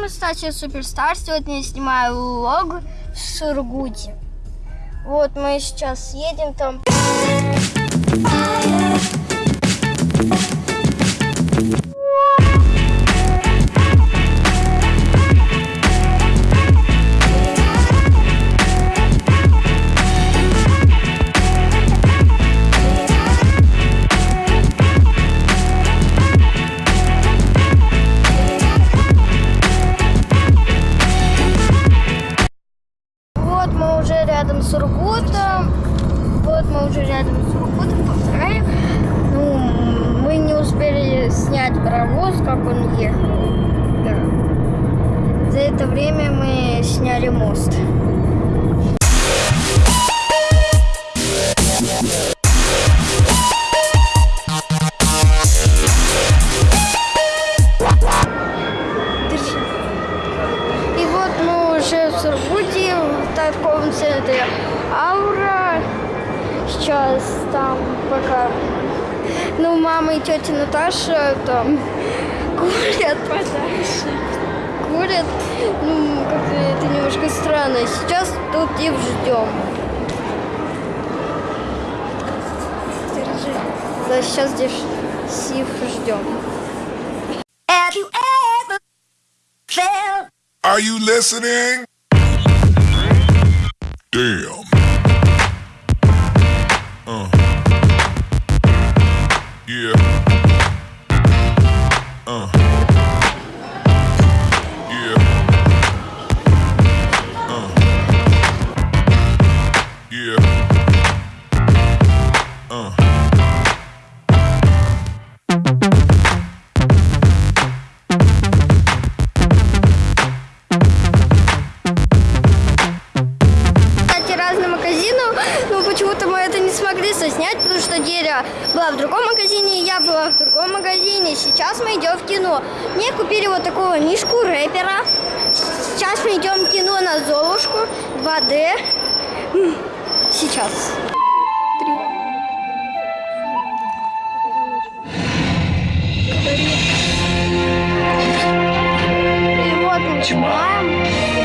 мы стать суперстар. Сегодня я снимаю влог в Сургуте. Вот мы сейчас едем там. Рядом с Сургутом. Вот мы уже рядом с Сургутом. Повторяю. Ну, мы не успели снять паровоз, как он ехал. Да. За это время мы сняли мост. Торговом центре Аура. Сейчас там пока... Ну, мама и тетя Наташа там курят подальше. Курят. Ну, как-то это немножко странно. Сейчас тут их ждем. Держи. Да, сейчас здесь их ждем. Are you listening? Damn. Смогли соснять, потому что Деля была в другом магазине, я была в другом магазине. Сейчас мы идем в кино. Мне купили вот такого мишку рэпера. Сейчас мы идем в кино на Золушку 2D. М, Сейчас. И вот начинаем.